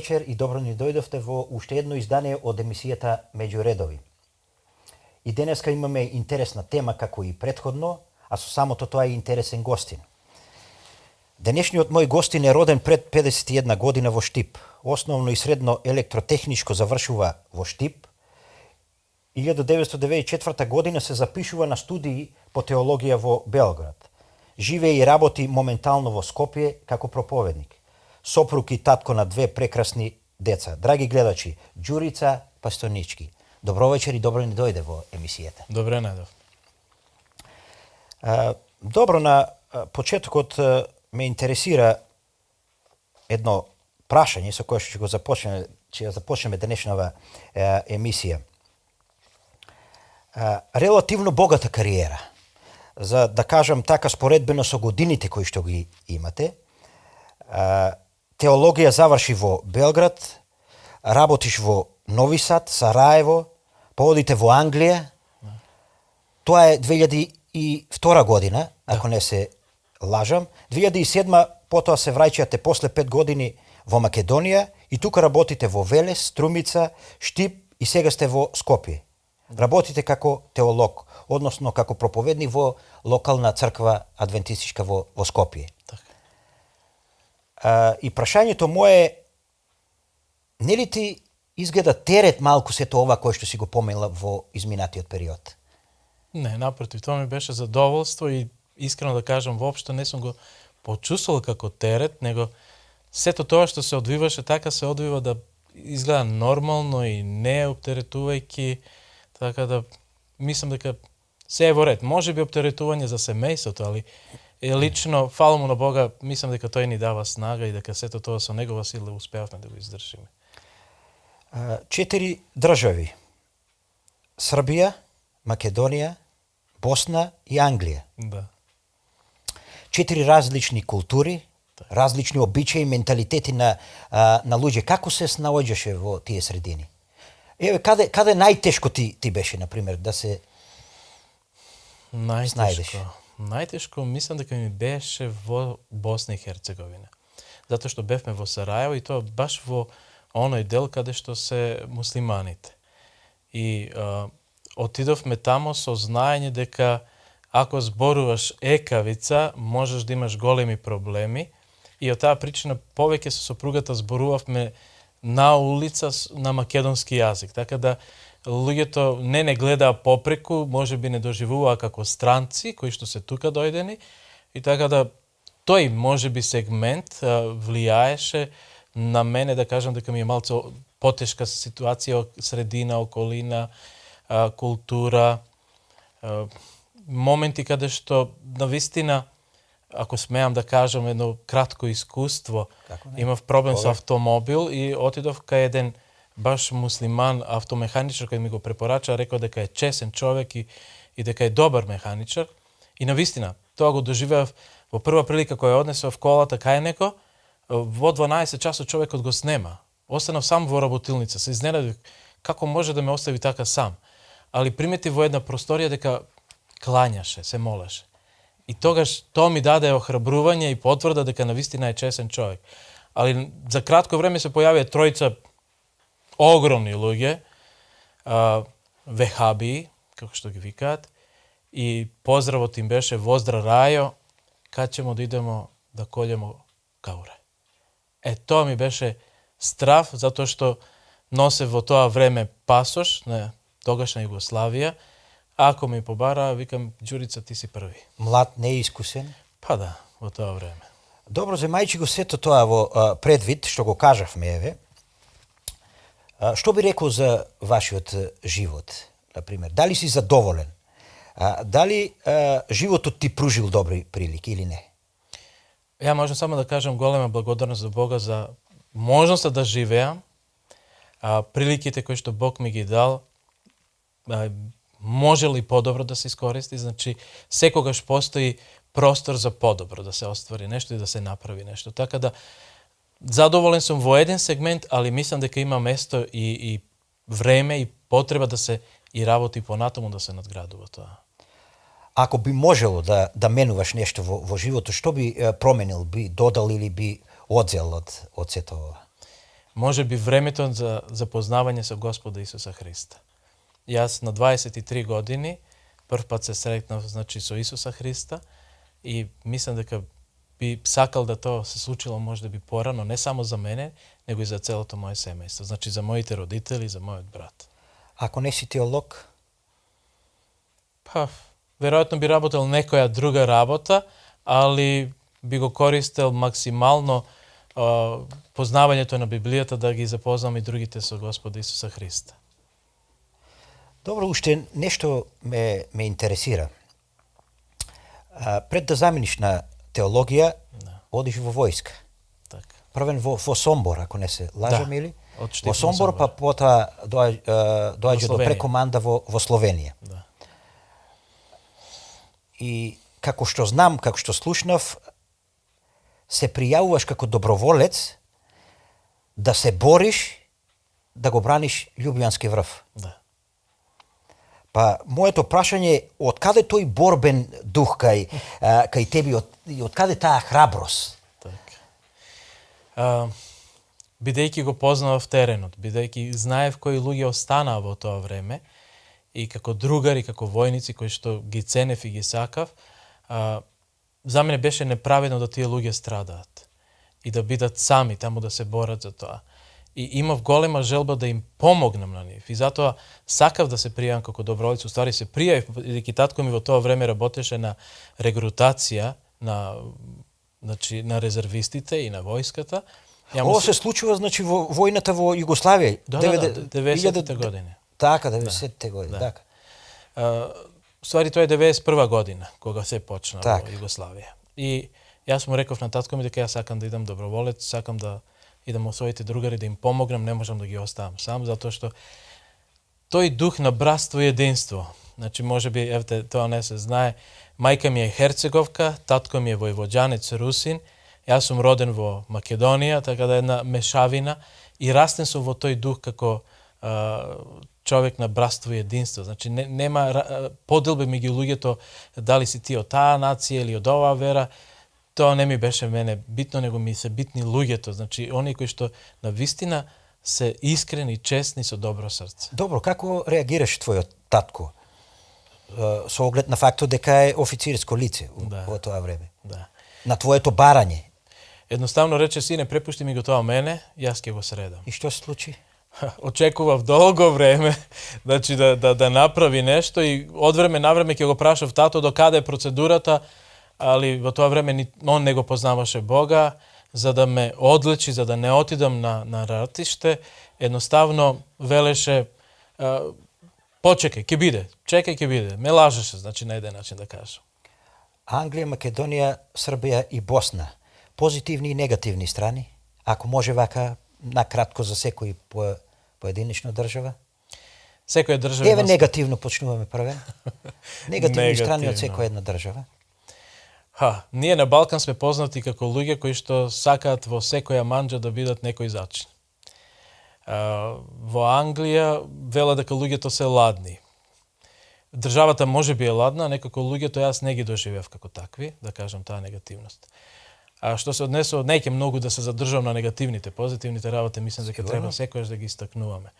Вечер и добро ни дојдовте во уште едно издание од емисијата Меѓу редови. И денеска имаме интересна тема како и предходно, а со самото тоа и интересен гостин. Денешниот мој гостин е роден пред 51 година во Штип. Основно и средно електротехничко завршува во Штип. 1994 година се запишува на студии по теологија во Белград. Живее и работи моментално во Скопје како проповедник. Сопруг и татко на две прекрасни деца. Драги гледачи, Ѓурица Пастонички. Добро вечер и добро ни дојде во емисијата. Добре најдов. Добро на почетокот ме интересира едно прашање со кое што ќе го започнеме, ќе ја започнеме денешнава емисија. Релативно богата кариера за да кажам така споредбено со годините кои што ги имате. Теологија заврши во Белград, работиш во Нови Сад, Сараево, поодите во Англија. Тоа е 2002 година, ако не се лажам. 2007 потоа се враќате после 5 години во Македонија и тука работите во Велес, Струмица, Штип и сега сте во Скопје. Работите како теолог, односно како проповедник во локална црква адвентистичка во, во Скопје. Така. А, и прашањето мое нели ти изгледа терет малку сето ова кое што си го помела во изминатиот период? Не, напротив, тоа ми беше задоволство и искрено да кажам, воопшто не сум го почувствувал како терет, него сето тоа што се одвиваше така се одвива да изгледа нормално и не оптеретувајќи, така да мислам дека се е во ред. Може би оптеретување за семејството, али е лично, фала му на Бога, мислам дека тој ни дава снага и дека сето тоа со негова сила успеавме да го издржиме. Четири држави. Србија, Македонија, Босна и Англија. Да. Четири различни култури, различни обичаи, менталитети на, на луѓе. Како се снаоѓаше во тие средини? Еве, каде, каде најтешко ти, ти беше, например, да се Најтешко. снајдеш? Најтешко мислам дека ми беше во Босна и Херцеговина. Затоа што бевме во Сараево и тоа баш во оној дел каде што се муслиманите. И а, отидовме тамо со знаење дека ако зборуваш екавица, можеш да имаш големи проблеми. И од таа причина повеќе со сопругата зборувавме на улица на македонски јазик. Така да луѓето не не гледаа попреку, може би не доживуваа како странци кои што се тука дојдени. И така да тој може би сегмент влијаеше на мене да кажам дека ми е малце потешка ситуација, средина, околина, култура, моменти каде што на вистина ако смеам да кажам едно кратко искуство, имав проблем со автомобил и отидов кај еден баш муслиман автомеханичар кој ми го препорача, рекол дека е чесен човек и, и дека е добар механичар. И на вистина, тоа го доживеав во прва прилика која однесов колата кај неко. во 12 часот човекот го снема. Останав сам во работилница, се изненадив како може да ме остави така сам. Али примети во една просторија дека кланяше, се молеше. И тогаш тоа ми даде охрабрување и потврда дека на вистина е чесен човек. Али за кратко време се појавија тројца огромни луѓе, а, вехаби, како што ги викаат, и поздравот им беше Воздра Рајо, кад ćemo да идемо да колјемо кауре. Е, тоа ми беше страв, затоа што носе во тоа време пасош на тогашна Југославија. Ако ми побара, викам, Ѓурица, ти си први. Млад, неискусен? Па да, во тоа време. Добро, земајќи го сето тоа во предвид, што го кажавме, еве, а, што би рекол за вашиот живот, на пример, Дали си задоволен? А, дали а, животот ти пружил добри прилики или не? Ја можам само да кажам голема благодарност за Бога за можноста да живеам, а, приликите кои што Бог ми ги дал, а, може ли подобро да се искористи, значи секогаш постои простор за подобро да се оствари нешто и да се направи нешто. Така да задоволен сум во еден сегмент, али мислам дека има место и, и време и потреба да се и работи понатаму да се надградува тоа. Ако би можело да, да менуваш нешто во, во животот, што би променил, би додал или би одзел од, од сето ова? Може би времето за запознавање со Господа Исуса Христа. Јас на 23 години прв пат се сретнав значи со Исуса Христа и мислам дека би сакал да тоа се случило може да би порано, не само за мене, него и за целото моје семејство. Значи за моите родители, за мојот брат. Ако не си теолог? Па, веројатно би работел некоја друга работа, али би го користел максимално а, познавањето на Библијата да ги запознам и другите со Господа Исуса Христа. Добро, уште нешто ме, ме интересира. А, пред да замениш на теологија, да. одиш во војска. Така. Првен во, во Сомбор, ако не се лажам да. или? Во Сомбор, па потоа доаѓа, доаѓа до прекоманда во, во Словенија. Да. И како што знам, како што слушнав, се пријавуваш како доброволец да се бориш да го браниш Лјубљански врв. Да. Па моето прашање е од каде тој борбен дух кај кај тебе од, и од каде таа храброст? Така. А, бидејќи го познавав теренот, бидејќи знаев кои луѓе останаа во тоа време и како другари, како војници кои што ги ценев и ги сакав, а, за мене беше неправедно да тие луѓе страдаат и да бидат сами таму да се борат за тоа и имав голема желба да им помогнам на нив. И затоа сакав да се пријавам како доброволец. Уствари се пријавив, бидејќи татко ми во тоа време работеше на регрутација на значи на резервистите и на војската. Ја Ова се случува значи во војната во Југославија. Да, 90 да, да, години. Така, 90-те да. години, да. така. А, ствари тоа е 91 година кога се почна так. во Југославија. И јас му реков на татко ми дека јас сакам да идам доброволец, сакам да идам во своите другари да им помогнам, не можам да ги оставам сам, затоа што тој дух на братство и единство, значи може би, евте, тоа не се знае, мајка ми е Херцеговка, татко ми е војвоđанец Русин, јас сум роден во Македонија, така да една мешавина, и растен сум во тој дух како а, човек на братство и единство. Значи не, нема поделби меѓу луѓето дали си ти од таа нација или од оваа вера, тоа не ми беше мене битно, него ми се битни луѓето, значи они кои што на вистина се искрени, честни со добро срце. Добро, како реагираш твојот татко? Со оглед на фактот дека е официрско лице да. во тоа време. Да. На твоето барање. Едноставно рече сине, препушти ми го тоа мене, јас ќе го средам. И што се случи? Очекував долго време значи да, да, да направи нешто и од време на време ќе го прашав тато до каде е процедурата, али во тоа време он не го познаваше Бога, за да ме одлечи, за да не отидам на, на ратиште, едноставно велеше почекај, ќе биде, чекај, ќе биде. Ме лажеше, значи на еден начин да кажам. Англија, Македонија, Србија и Босна. Позитивни и негативни страни? Ако може вака, накратко за секој по, поединична држава? Секоја држава... Еве негативно почнуваме првен. Негативни страни од секоја една држава. Ха, ние на Балкан сме познати како луѓе кои што сакаат во секоја манџа да бидат некој зачин. А, во Англија вела дека луѓето се ладни. Државата може би е ладна, некако луѓето јас не ги доживев како такви, да кажам таа негативност. А што се однесува, неќе многу да се задржам на негативните, позитивните работи, мислам дека треба секојаш да ги истакнуваме.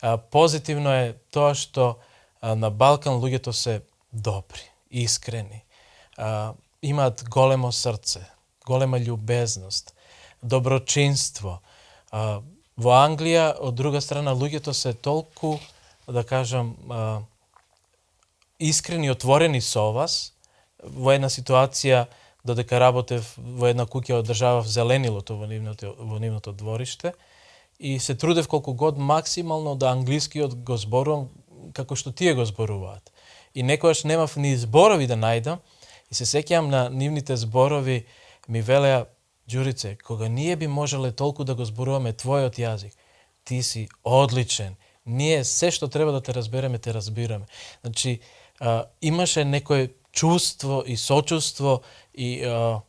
А, позитивно е тоа што а, на Балкан луѓето се добри, искрени. А, имаат големо срце, голема љубезност, доброчинство. Во Англија, од друга страна, луѓето се толку, да кажам, искрени, отворени со вас, во една ситуација, да додека работев во една куќа одржавав зеленилото во нивното, во нивното двориште, и се трудев колку год максимално да англискиот го зборувам како што тие го зборуваат. И некојаш немав ни зборови да најдам, И се сеќавам на нивните зборови, ми велеа, Ѓурице, кога ние би можеле толку да го зборуваме твојот јазик, ти си одличен. Ние се што треба да те разбереме, те разбираме. Значи, а, имаше некое чувство и сочувство и а,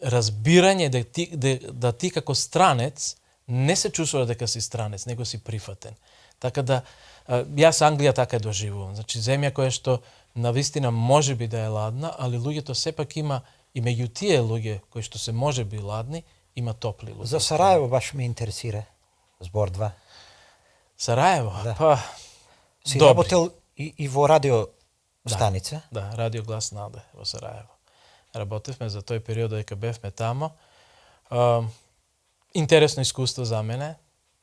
разбирање да ти, да, да ти како странец не се чувствува дека си странец, него си прифатен. Така да, а, јас Англија така е доживувам. Значи, земја која што на вистина може би да е ладна, али луѓето сепак има и меѓу тие луѓе кои што се може би ладни, има топли луѓе. За Сараево баш ме интересира. Збор 2. Сараево? Да. Па, Си Добри. работел и, и во радио станица? Да, Радио Глас Наде во Сараево. Работевме за тој период дека бевме тамо. А, интересно искуство за мене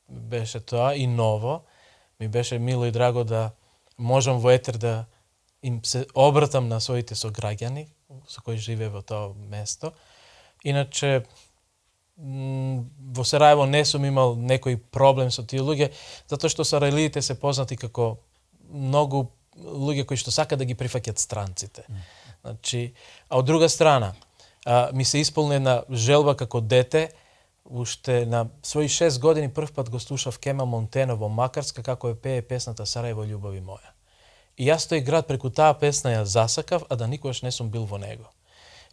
беше тоа и ново. Ми беше мило и драго да можам во етер да им се обратам на своите сограѓани со кои живее во тоа место. Иначе во Сараево не сум имал некој проблем со тие луѓе, затоа што сарајлиите се познати како многу луѓе кои што сакаат да ги прифаќат странците. Значи, а од друга страна, а, ми се исполни една желба како дете, уште на своји шест години прв пат го слушав Кема Монтено во Макарска како ја пее песната Сараево љубови моја. И јас тој град преку таа песна ја засакав, а да никогаш не сум бил во него.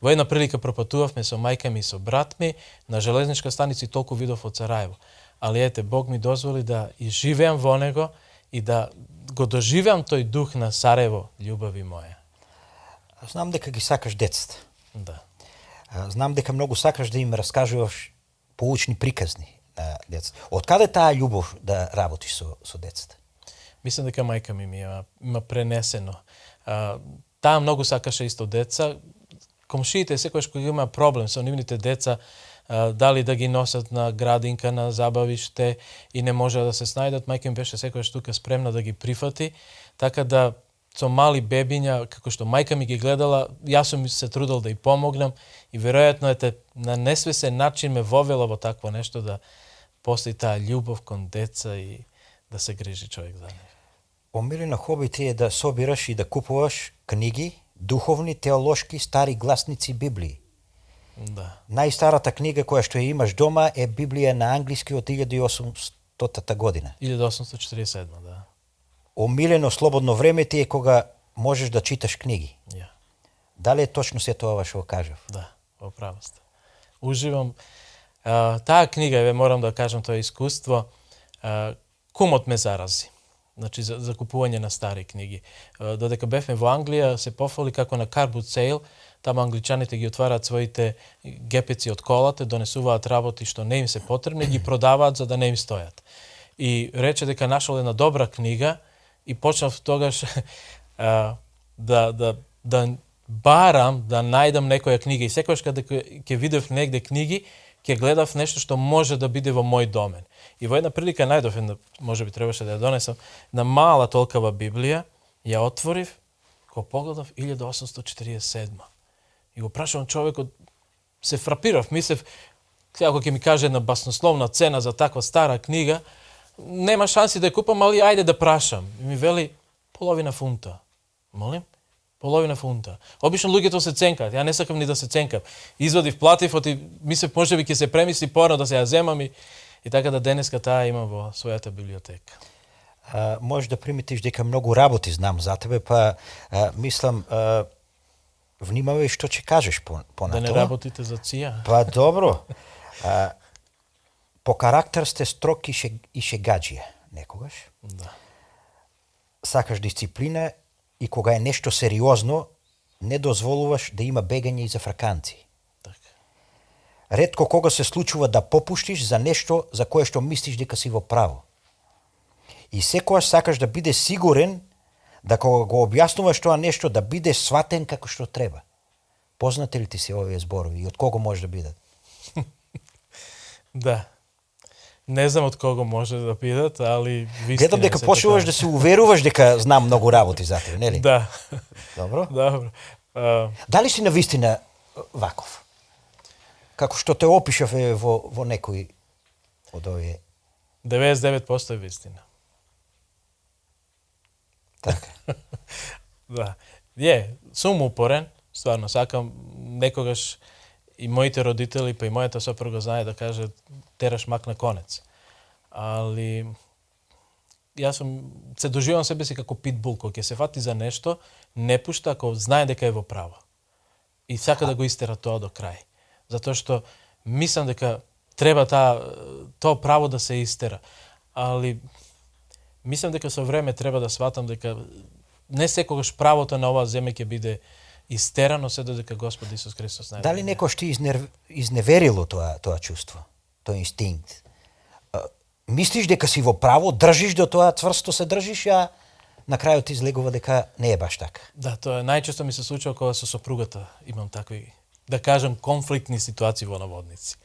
Во една прилика пропатувавме со мајка ми и со брат ми на железничка станица толку видов од Сараево. Али ете, Бог ми дозволи да и живеам во него и да го доживеам тој дух на Сараево, љубави моја. Знам дека ги сакаш децата. Да. Знам дека многу сакаш да им раскажуваш поучни приказни на децата. Од каде таа љубов да работиш со, со децата? Мислам дека мајка ми ми има, има пренесено. А, таа многу сакаше исто деца. Комшиите секогаш кога има проблем со нивните деца, а, дали да ги носат на градинка, на забавиште и не може да се снајдат, мајка ми беше секогаш тука спремна да ги прифати, така да со мали бебиња, како што мајка ми ги гледала, јас сум се трудел да и помогнам и веројатно ете на несвесен начин ме вовела во такво нешто да постои таа љубов кон деца и да се грижи човек за нив. Омилена хоби ти е да собираш и да купуваш книги, духовни, теолошки, стари гласници Библии. Да. Најстарата книга која што ја имаш дома е Библија на англиски од 1800 година. 1847, да. Омилено слободно време ти е кога можеш да читаш книги. Ја, Дали е точно се тоа што кажав? да, во право сте. Уживам. А, таа книга, еве морам да кажам тоа искуство, а, кумот ме зарази. Значи, за, за купување на стари книги. Додека бевме во Англија, се пофали како на Car Boot Sale, таму англичаните ги отвараат своите гепеци од колата, донесуваат работи што не им се потребни, ги продаваат за да не им стојат. И рече дека нашол една добра книга и почнав тогаш а, да, да, да барам да најдам некоја книга и секогаш кога ќе видев негде книги, ќе гледав нешто што може да биде во мој домен. И во една прилика најдов една, може би требаше да ја донесам, на мала толкава Библија, ја отворив, го погледав 1847. И го прашувам човекот, се фрапирав, мислев, ако ќе ми каже една баснословна цена за таква стара книга, нема шанси да ја купам, али ајде да прашам. И ми вели половина фунта. Молим? Половина фунта. Обично луѓето се ценкаат, ја не сакам ни да се ценкам. Извадив, платив, оти мислев може би ќе се премисли порано да се ја земам и, и така да денеска таа има во својата библиотека. А, може да приметиш дека многу работи знам за тебе, па а, мислам а, внимавај што ќе кажеш по, Да понатоа. не работите за ција. Па добро. А, по карактер сте строг и, ше, и шегаджија некогаш. Да. Сакаш дисциплина и кога е нешто сериозно, не дозволуваш да има бегање и за фраканци. Така. Ретко кога се случува да попуштиш за нешто за кое што мислиш дека си во право. И секојаш сакаш да биде сигурен да кога го објаснуваш тоа нешто да биде сватен како што треба. Познати ли ти се овие зборови и од кого може да бидат? Да. Не знам од кого може да бидат, али вистина Гледам дека се почнуваш така. да се уверуваш дека знам многу работи за тебе, нели? Да. Добро. Добро. А, Дали си на вистина ваков? Како што те опишав е во, во некој од овие. 99% е вистина. Така. Да. Е, сум упорен, стварно сакам некогаш и моите родители, па и мојата сопруга знае да каже тераш мак на конец. Али јас сум се доживам себе си како питбул кој ќе се фати за нешто, не пушта ако знае дека е во право. И сака да го истера тоа до крај. Затоа што мислам дека треба таа тоа право да се истера. Али мислам дека со време треба да сватам дека не секогаш правото на оваа земја ќе биде истерано се додека Господ Исус Христос најде. Дали некој што изнер... изневерило тоа тоа чувство, тој инстинкт? Мислиш дека си во право, држиш до тоа, цврсто се држиш, а на крајот излегува дека не е баш така. Да, тоа најчесто ми се случува кога со сопругата имам такви, да кажам, конфликтни ситуации во наводници.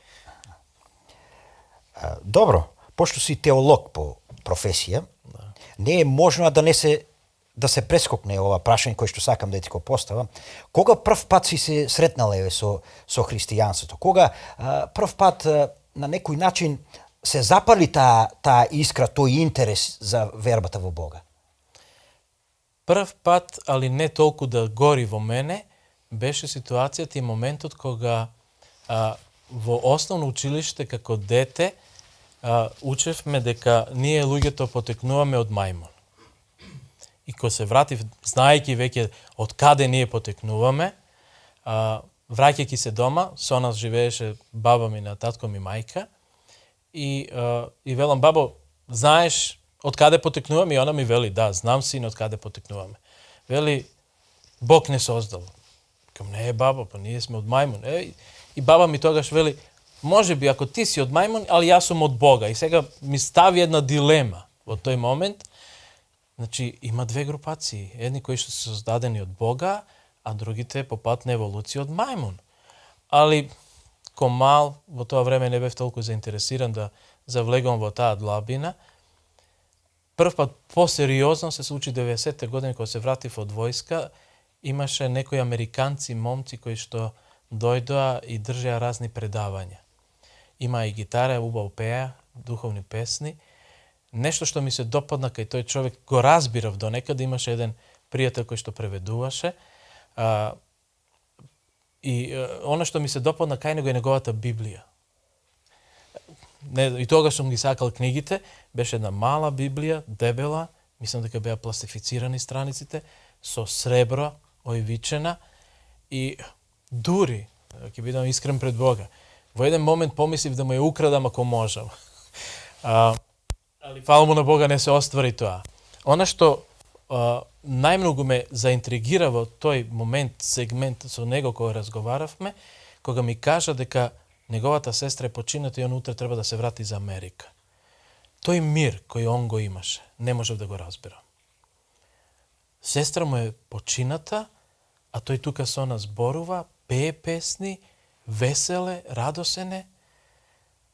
Добро, пошто си теолог по професија, да. не е можно да не се да се прескокне ова прашање кој што сакам да ти го поставам. Кога прв пат си се сретнале со со христијанството? Кога а, прв пат а, на некој начин се запали таа таа искра, тој интерес за вербата во Бога? Прв пат, али не толку да гори во мене, беше ситуацијата и моментот кога а, во основно училиште како дете а, учевме дека ние луѓето потекнуваме од мајмун. И кога се вратив, знаејќи веќе од каде ние потекнуваме, а, враќајќи се дома, со нас живееше баба ми на татко ми мајка, и, а, и велам, бабо, знаеш од каде потекнуваме? И она ми вели, да, знам син од каде потекнуваме. Вели, Бог не создал. Кам не е баба, па ние сме од мајмун. Е, и баба ми тогаш вели, може би ако ти си од мајмун, али јас сум од Бога. И сега ми стави една дилема во тој момент. Значи, има две групации. Едни кои што се создадени од Бога, а другите по пат на еволуција од мајмун. Али, комал, во тоа време не бев толку заинтересиран да завлегам во таа длабина, прв пат посериозно се случи 90-те години кога се вратив од војска, имаше некои американци, момци кои што дојдоа и држеа разни предавања. Има и гитара, убаво пеа, духовни песни. Нешто што ми се допадна кај тој човек, го разбирав до некаде, имаше еден пријател кој што преведуваше. А, и а, оно што ми се допадна кај него е неговата Библија не, и тогаш сум ги сакал книгите, беше една мала Библија, дебела, мислам дека беа пластифицирани страниците, со сребро, ојвичена, и дури, ќе бидам искрен пред Бога, во еден момент помислив да му ја украдам ако можам. А, али фала му на Бога не се оствари тоа. Она што а, најмногу ме заинтригира во тој момент, сегмент со него кога разговаравме, кога ми кажа дека неговата сестра е почината и он утре треба да се врати за Америка. Тој мир кој он го имаше, не можев да го разберам. Сестра му е почината, а тој тука со нас зборува, пее песни, веселе, радосене.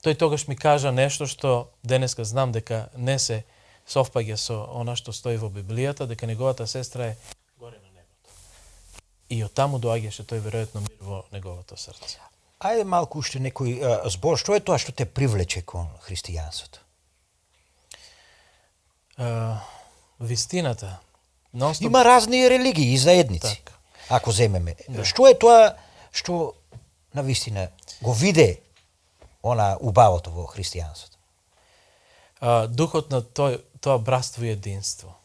Тој тогаш ми кажа нешто што денеска знам дека не се совпаѓа со она што стои во Библијата, дека неговата сестра е горе на небото. И од таму доаѓаше тој веројатно мир во неговото срце. Ајде малку уште некој а, збор. Што е тоа што те привлече кон христијанството? Вистината. Носто... Има разни религии и заедници. Так. Ако земеме. Да. Што е тоа што на вистина го виде она убавото во христијанството? Uh, духот на тој, тоа братство и единство.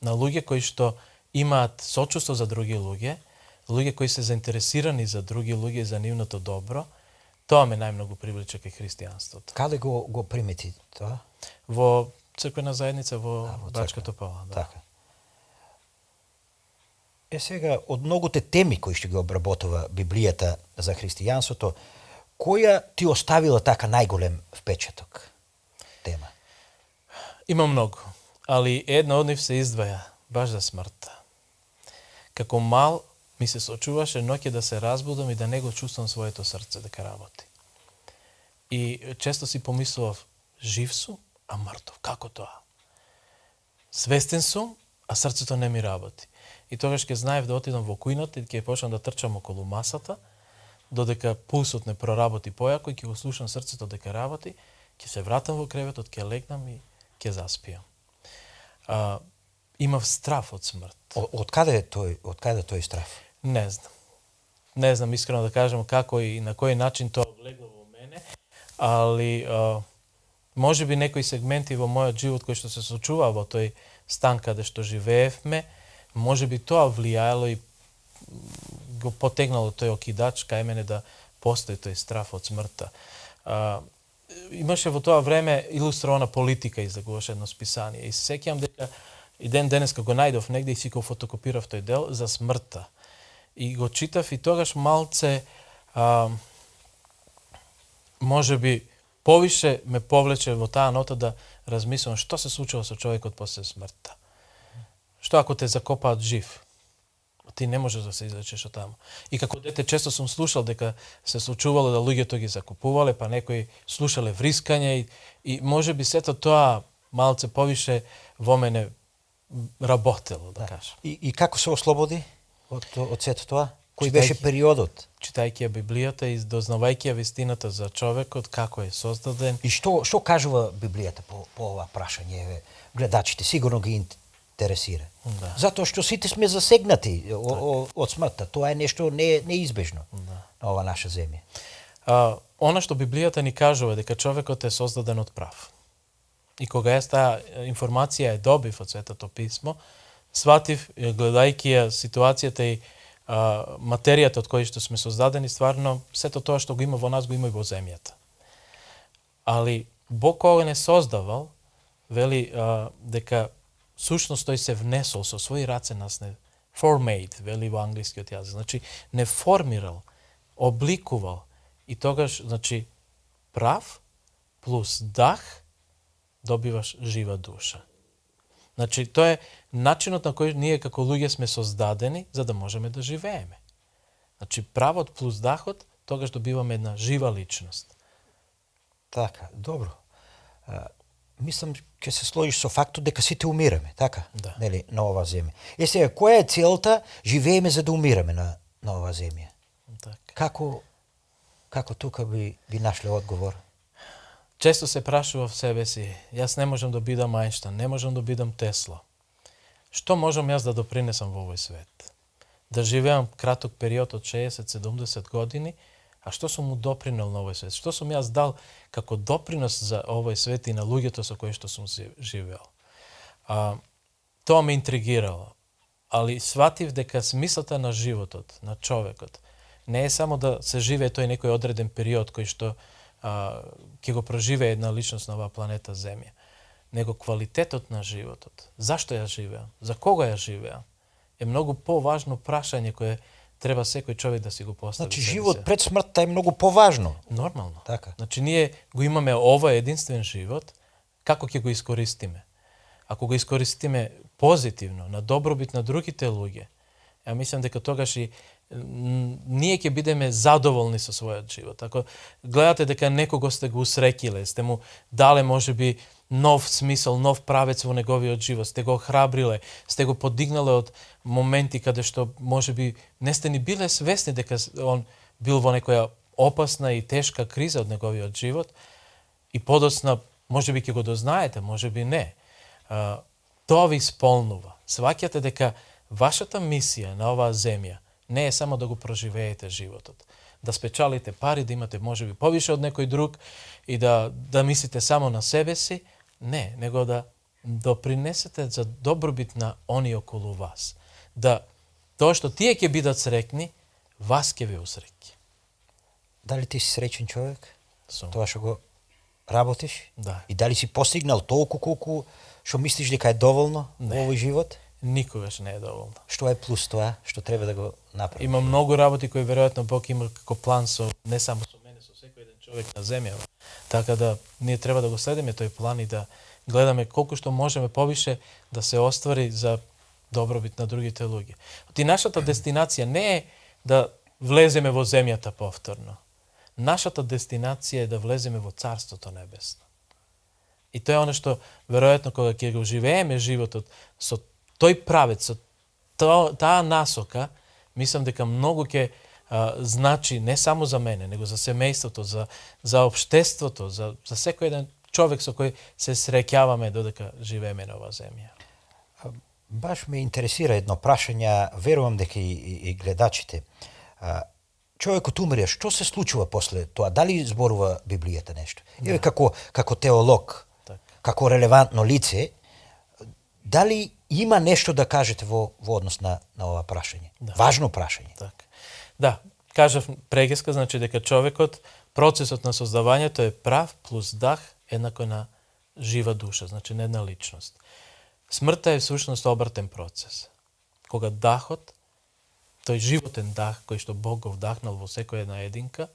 На луѓе кои што имаат сочувство за други луѓе, луѓе кои се заинтересирани за други луѓе за нивното добро, тоа ме најмногу привлече кај христијанството. Каде го го примети тоа? Во црквена заедница во, а, во Бачка Топала, да. Така. Е сега од многуте теми кои што ги обработува Библијата за христијанството, која ти оставила така најголем впечаток тема? Има многу, али една од нив се издваја баш за смртта. Како мал ми се сочуваше ноќе да се разбудам и да не го чувствам своето срце дека работи. И често си помислував, жив сум, а мртов. Како тоа? Свестен сум, а срцето не ми работи. И тогаш ќе знаев да отидам во кујната и ќе почнам да трчам околу масата, додека пулсот не проработи појако и ќе го слушам срцето дека работи, ќе се вратам во креветот, ќе легнам и ќе заспијам. А, имав страф од смрт. Од каде е тој, од каде тој страф? Не знам. Не знам искрено да кажам како и на кој начин тоа влегло во мене, али а, може би некои сегменти во мојот живот кои што се случува во тој стан каде што живеевме, може би тоа влијаело и го потегнало тој окидач кај мене да постои тој страф од смртта. А, имаше во тоа време илустрована политика излегуваше едно списание и се сеќавам дека и ден денес го најдов негде и си го фотокопирав тој дел за смртта И го читав и тогаш малце а, може би повише ме повлече во таа нота да размислам што се случува со човекот после смртта. Што ако те закопаат жив? Ти не можеш да се излечеш од таму. И како дете често сум слушал дека се случувало да луѓето ги закупувале, па некои слушале врискање и, и може би сето тоа малце повише во мене работело, да, да. кажам. И, и како се ослободи од, од сето тоа? Кој читајки, беше периодот? Читајќи ја Библијата и дознавајќи ја вистината за човекот, како е создаден. И што што кажува Библијата по, по ова прашање? Гледачите сигурно ги интересира. Да. Затоа што сите сме засегнати так. од смртта. Тоа е нешто не, неизбежно да. на ова наша земја. А, она што Библијата ни кажува дека човекот е создаден од прав. И кога јас таа информација е добив од Светото Писмо, сватив, гледајќи ја ситуацијата и а, материјата од која што сме создадени, стварно, сето тоа што го има во нас, го има и во земјата. Али, Бог кога не создавал, вели а, дека сушност тој се внесол со своји раце нас не formate, вели во англискиот јазик. Значи, не формирал, обликувал и тогаш, значи, прав плюс дах добиваш жива душа. Значи, тоа е начинот на кој ние како луѓе сме создадени за да можеме да живееме. Значи, правот плюс дахот, тогаш добиваме една жива личност. Така, добро. А, мислам, ќе се сложиш со фактот дека сите умираме, така? Да. Нели, на ова земја. Е сега, која е целта живееме за да умираме на, на ова земја? Така. Како, како тука би, би нашле одговор? Често се прашував себе си, јас не можам да бидам Ајнштан, не можам да бидам Тесла. Што можам јас да допринесам во овој свет? Да живеам краток период од 60-70 години, а што сум му допринел на овој свет? Што сум јас дал како допринос за овој свет и на луѓето со кои што сум живеал? А, тоа ме интригирало. Али сватив дека смислата на животот, на човекот, не е само да се живее тој некој одреден период кој што а, ќе го проживее една личност на оваа планета Земја, него квалитетот на животот. Зашто ја живеам? За кога ја живеам? Е многу поважно прашање кое треба секој човек да си го постави. Значи живот пред смртта е многу поважно. Нормално. Така. Значи ние го имаме ова единствен живот, како ќе го искористиме? Ако го искористиме позитивно, на добробит на другите луѓе, ја мислам дека тогаш и ние ќе бидеме задоволни со својот живот. Ако гледате дека некого сте го усрекиле, сте му дале можеби нов смисол, нов правец во неговиот живот, сте го храбриле, сте го подигнале од моменти каде што можеби не сте ни биле свесни дека он бил во некоја опасна и тешка криза од неговиот живот и подоцна можеби ќе го дознаете, можеби не. тоа ви исполнува. Сваќате дека вашата мисија на оваа земја не е само да го проживеете животот. Да спечалите пари, да имате можеби повише од некој друг и да, да мислите само на себе си. Не, него да допринесете за добробит на они околу вас. Да тоа што тие ќе бидат срекни, вас ќе ви усреќи. Дали ти си среќен човек? Сум. Тоа што го работиш? Да. И дали си постигнал толку колку што мислиш дека е доволно Не. во овој живот? Никогаш не е доволно. Што е плюс тоа што треба да го направи? Има многу работи кои веројатно Бог има како план со не само со мене, со секој еден човек на земјава. Така да ние треба да го следиме тој план и да гледаме колку што можеме повише да се оствари за добробит на другите луѓе. Ти нашата дестинација не е да влеземе во земјата повторно. Нашата дестинација е да влеземе во Царството Небесно. И тоа е оно што, веројатно, кога ќе го живееме животот со тој правец, со то, таа насока, мислам дека многу ќе значи не само за мене, него за семејството, за, за обштеството, за, за секој еден човек со кој се среќаваме додека живееме на оваа земја. Баш ме интересира едно прашање, верувам дека и, и, и гледачите. А, човекот умре, што се случува после тоа? Дали зборува Библијата нешто? Да. Еве како како теолог, так. како релевантно лице, дали има нешто да кажете во, во однос на, на ова прашање? Да. Важно прашање. Так. Да, кажав прегеска, значи дека човекот, процесот на создавањето е прав плюс дах еднакво на жива душа, значи на една личност. Смртта е всушност обртен процес. Кога дахот тој животен дах кој што Бог го вдахнал во секоја една единка.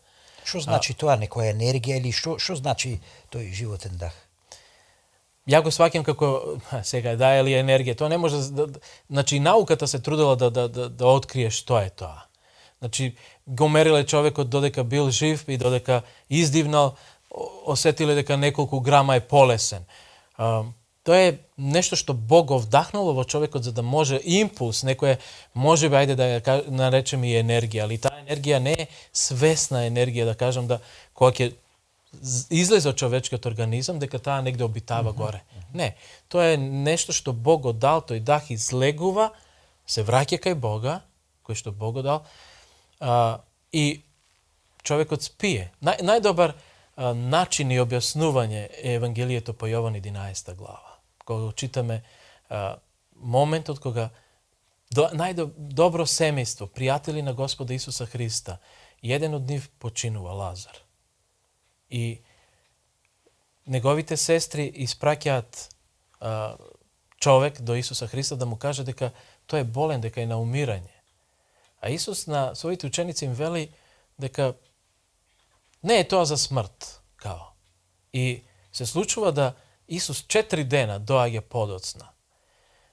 Што значи а, тоа, некоја енергија или што што значи тој животен дах? Ја го сваќам како сега да ли енергија, тоа не може да, да, значи науката се трудела да да да, да открие што е тоа. Значи го мериле човекот додека бил жив и додека издивнал, осетиле дека неколку грама е полесен. Тоа е нешто што Бог го вдахнало во човекот за да може импулс, некоја може би ајде да ја наречеме и енергија, али таа енергија не е свесна енергија, да кажам да кога ќе излезе од човечкиот организам, дека таа негде обитава mm -hmm. горе. Не, тоа е нешто што Бог го дал, тој дах излегува, се враќа кај Бога, кој што Бог го дал, а, и човекот спие. Нај, најдобар а, начин и објаснување е Евангелието по Јован 11 глава кога читаме а, моментот кога до, најдобро семејство, пријатели на Господа Исуса Христа, еден од нив починува Лазар. И неговите сестри испраќаат човек до Исуса Христа да му каже дека тој е болен, дека е на умирање. А Исус на своите ученици им вели дека не е тоа за смрт, као. И се случува да Исус четири дена доаѓа подоцна.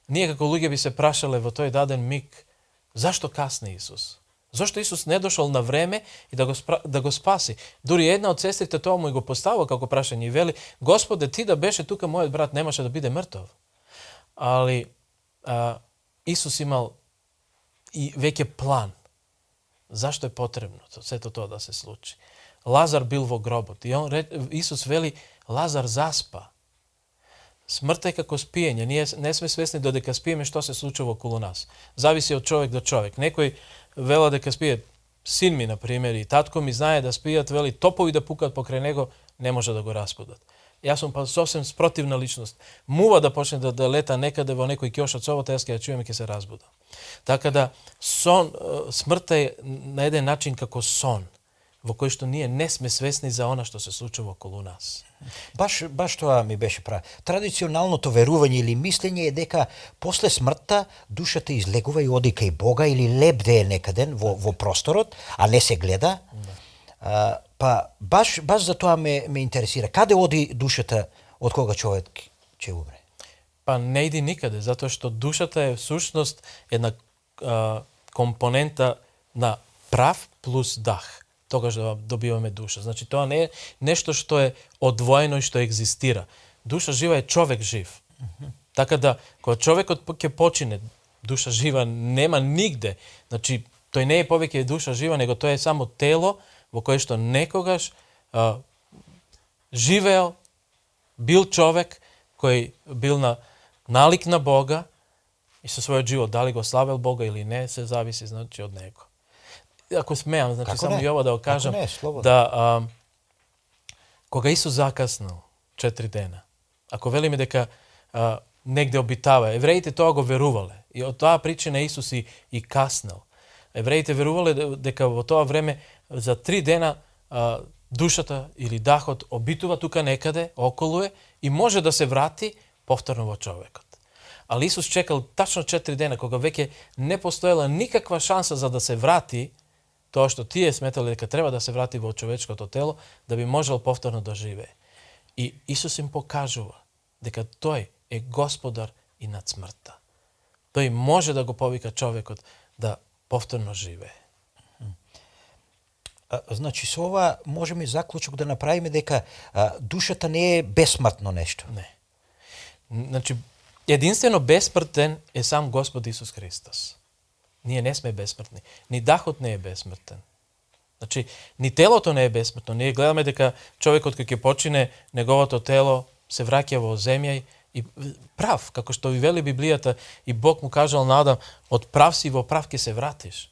Ние како луѓе би се прашале во тој даден миг, зашто касне Исус? Зошто Исус не дошол на време и да го, да го спаси? Дури една од сестрите тоа му и го поставува како прашање и вели, Господе, ти да беше тука, мојот брат немаше да биде мртов. Али а, Исус имал и веќе план. Зашто е потребно сето тоа да се случи? Лазар бил во гробот и он, Исус вели, Лазар заспа. Смртта е како спиење. Ние не сме свесни додека спиеме што се случува околу нас. Зависи од човек до човек. Некој вела дека спие син ми, на пример, и татко ми знае да спијат, вели, топови да пукат покрај него, не може да го распудат. Јас сум па сосем спротивна личност. Мува да почне да, да лета некаде во некој кјош од собата, јас ќе ја чујам и ќе се разбудам. Така да, сон, смртта е на еден начин како сон во кој што ние не сме свесни за она што се случува околу нас. Баш, баш тоа ми беше право. Традиционалното верување или мислење е дека после смртта душата излегува и оди кај Бога или лебде некаден во, во просторот, а не се гледа. Да. А, па баш, баш за тоа ме, ме интересира. Каде оди душата од кога човек ќе умре? Па не иди никаде, затоа што душата е всушност една а, компонента на прав плюс дах тогаш да добиваме душа. Значи тоа не е нешто што е одвоено и што екзистира. Душа жива е човек жив. Така да кога човекот ќе почине душа жива нема нигде. Значи тој не е повеќе душа жива, него тоа е само тело во кое што некогаш а, живеел, бил човек кој бил на налик на Бога и со својот живот дали го славел Бога или не, се зависи значи од него ако смеам, значи Како само и ова да го кажам, не, да а, кога Исус закаснал четири дена, ако велиме дека а, негде обитава, евреите тоа го верувале и од тоа причина Исус и, и каснал. Евреите верувале дека во тоа време за три дена а, душата или дахот обитува тука некаде, околу е, и може да се врати повторно во човекот. Али Исус чекал тачно 4 дена, кога веќе не постоела никаква шанса за да се врати, тоа што тие сметале дека треба да се врати во човечкото тело, да би можел повторно да живее. И Исус им покажува дека тој е господар и над смртта. Тој може да го повика човекот да повторно живее. Значи, со ова можеме заклучок да направиме дека а, душата не е бесмртно нешто. Не. Значи, единствено бесмртен е сам Господ Исус Христос. Ние не сме бесмртни. Ни дахот не е бесмртен. Значи, ни телото не е бесмртно. Ние гледаме дека човекот кој ќе почине, неговото тело се враќа во земја и прав, како што ви вели Библијата, и Бог му кажал на Адам, од прав си во прав ќе се вратиш.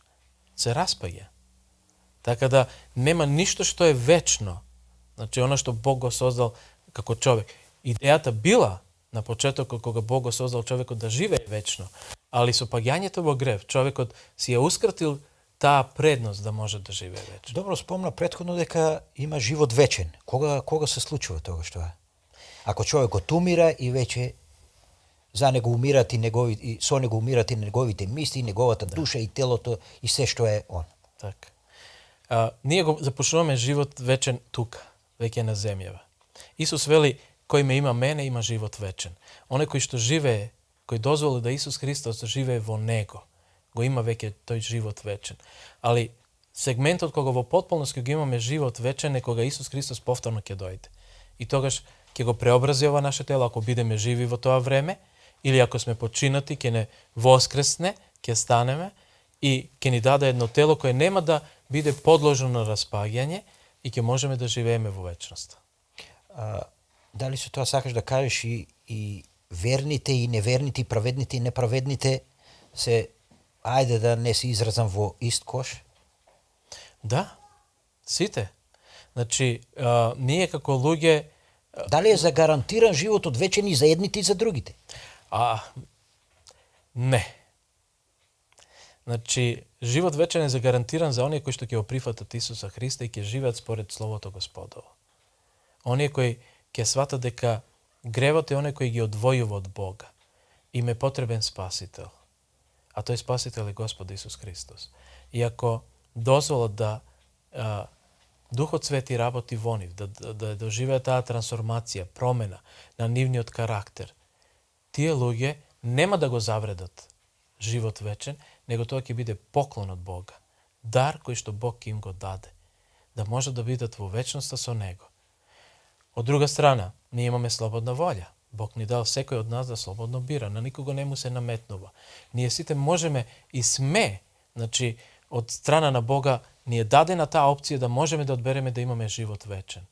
Се распаѓа. Така да нема ништо што е вечно. Значи, оно што Бог го создал како човек. Идејата била на почетокот кога Бог го создал човекот да живее вечно, али со паѓањето во грев човекот си ја ускратил таа предност да може да живее вечно. Добро спомна претходно дека има живот вечен. Кога кога се случува тоа што е? Ако човекот умира и веќе за него умират и негови и со него умират и неговите мисли, неговата Да. душа и телото и се што е он. Така. А, ние го започнуваме живот вечен тука, веќе на земјава. Исус вели, кој ме има мене, има живот вечен. Оне кој што живее, кој дозволи да Исус Христос живее во него, го има веќе тој живот вечен. Али сегментот кога во потполност ќе го имаме живот вечен е кога Исус Христос повторно ќе дојде. И тогаш ќе го преобрази ова наше тело ако бидеме живи во тоа време или ако сме починати ќе не воскресне, ќе станеме и ќе ни даде едно тело кое нема да биде подложено на распаѓање и ќе можеме да живееме во вечноста. А, дали со тоа сакаш да кажеш и, и верните и неверните, и праведните и неправедните се, ајде да не се изразам во ист кош? Да, сите. Значи, а, ние како луѓе, Дали е загарантиран животот вечен и за едните и за другите? а, не. Значи, живот вечен е загарантиран за оние кои што ќе го прифатат Исуса Христа и ќе живеат според Словото Господово. Оние кои ќе сватат дека гревот е оне кој ги одвојува од Бога. Им е потребен спасител. А тој спасител е Господ Исус Христос. И ако дозволат да а, Духот Свети работи во нив, да, да, да доживеа таа трансформација, промена на нивниот карактер, тие луѓе нема да го завредат живот вечен, него тоа ќе биде поклон од Бога. Дар кој што Бог им го даде. Да може да бидат во вечноста со Него. Од друга страна, ние имаме слободна волја. Бог ни дал секој од нас да слободно бира, на никого не му се наметнува. Ние сите можеме и сме, значи, од страна на Бога ни е дадена таа опција да можеме да одбереме да имаме живот вечен.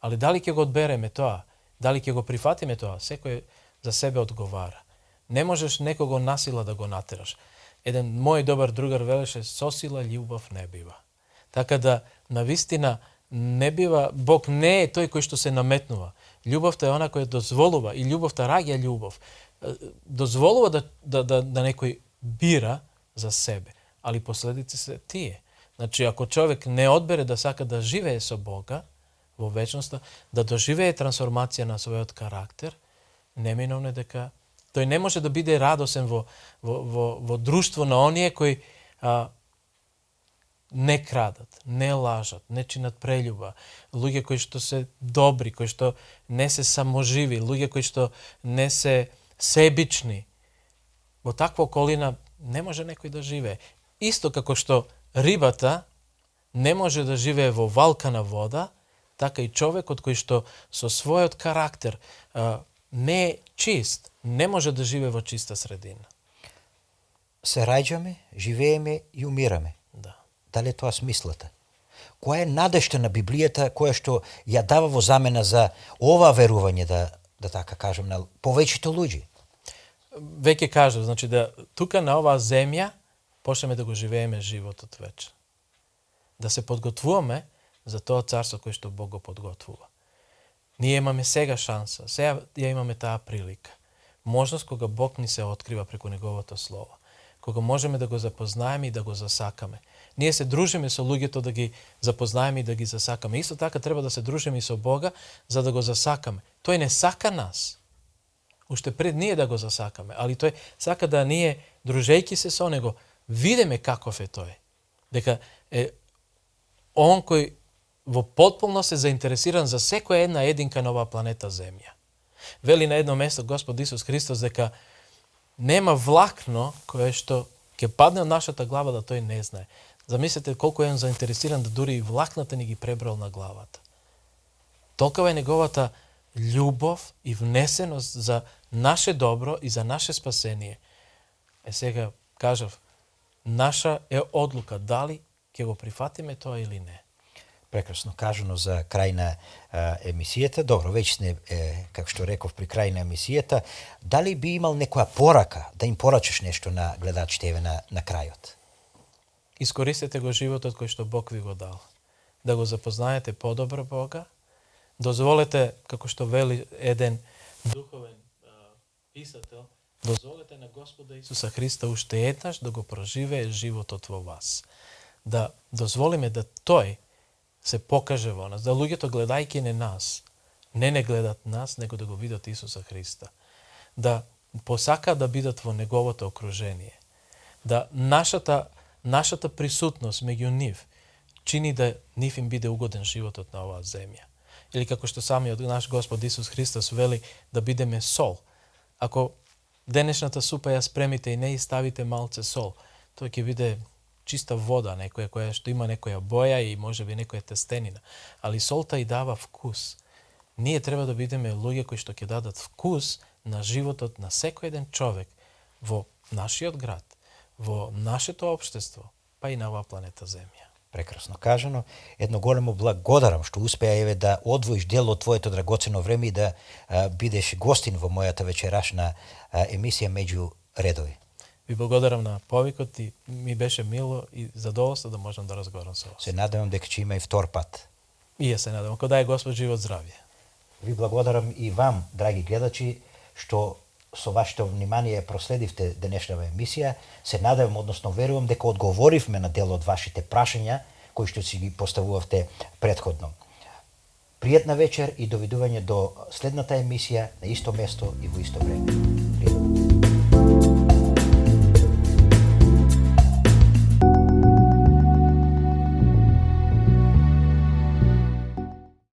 Али дали ќе го одбереме тоа, дали ќе го прифатиме тоа, секој за себе одговара. Не можеш некого насила да го натераш. Еден мој добар другар велеше, со сила љубов не бива. Така да, на вистина, не бива, Бог не е тој кој што се наметнува. Љубовта е она која дозволува и љубовта раѓа љубов. Дозволува да, да, да, да некој бира за себе, али последици се тие. Значи, ако човек не одбере да сака да живее со Бога во вечноста, да доживее трансформација на својот карактер, неминовно е дека тој не може да биде радосен во, во, во, во друштво на оние кои а, не крадат, не лажат, не чинат прелюба, луѓе кои што се добри, кои што не се саможиви, луѓе кои што не се себични. Во таква околина не може некој да живее. Исто како што рибата не може да живее во валкана вода, така и човекот кој што со својот карактер не е чист, не може да живее во чиста средина. Се раѓаме, живееме и умираме. Дали е тоа смислата? Која е надежта на Библијата која што ја дава во замена за ова верување, да, да така кажем, на повеќето луѓе? Веќе кажав, значи да тука на оваа земја почнеме да го живееме животот вече. Да се подготвуваме за тоа царство кое што Бог го подготвува. Ние имаме сега шанса, сега ја имаме таа прилика. Можност кога Бог ни се открива преку Неговото Слово. Кога можеме да го запознаеме и да го засакаме. Ние се дружиме со луѓето да ги запознаеме и да ги засакаме. Исто така треба да се дружиме и со Бога за да го засакаме. Тој не сака нас. Уште пред ние да го засакаме, али тој сака да ние, дружејќи се со него, видиме каков е тој. Дека е он кој во потполност е заинтересиран за секоја една единка на оваа планета Земја. Вели на едно место Господ Исус Христос дека нема влакно кое што ќе падне од нашата глава да тој не знае. Замислете колку е он заинтересиран да дури и влакната ни ги пребрал на главата. Толкова е неговата љубов и внесеност за наше добро и за наше спасение. Е сега кажав, наша е одлука дали ќе го прифатиме тоа или не. прекрасно кажано за крај на а, емисијата. Добро, веќе сме, е, како што реков, при крај на емисијата. Дали би имал некоја порака, да им порачаш нешто на гледачите еве на, на крајот? Искористете го животот кој што Бог ви го дал. Да го запознаете подобро Бога. Дозволете, како што вели еден духовен а, писател, дозволете на Господа Исуса Христа уште еднаш да го проживее животот во вас. Да дозволиме да Тој се покаже во нас, да луѓето гледајки не нас, не не гледат нас, него да го видат Исуса Христа. Да посака да бидат во неговото окружение. Да нашата нашата присутност меѓу нив чини да нив им биде угоден животот на оваа земја. Или како што самиот наш Господ Исус Христос вели да бидеме сол. Ако денешната супа ја спремите и не и ставите малце сол, тоа ќе биде чиста вода, некоја која што има некоја боја и може би некоја тестенина. Али солта и дава вкус. Ние треба да бидеме луѓе кои што ќе дадат вкус на животот на секој еден човек во нашиот град, во нашето општество, па и на оваа планета Земја. Прекрасно кажано. Едно големо благодарам што успеа еве да одвоиш дел од твоето драгоцено време и да а, бидеш гостин во мојата вечерашна а, емисија меѓу редови. Ви благодарам на повикот и ми беше мило и задоволство да можам да разговарам со вас. Се надевам дека ќе има и втор пат. И ја се надевам, кога дај Господ живот здравје. Ви благодарам и вам, драги гледачи, што со вашето внимание проследивте денешната емисија. Се надевам, односно верувам дека одговоривме на дел од вашите прашања кои што си ги поставувавте предходно. Пријатна вечер и довидување до следната емисија на исто место и во исто време.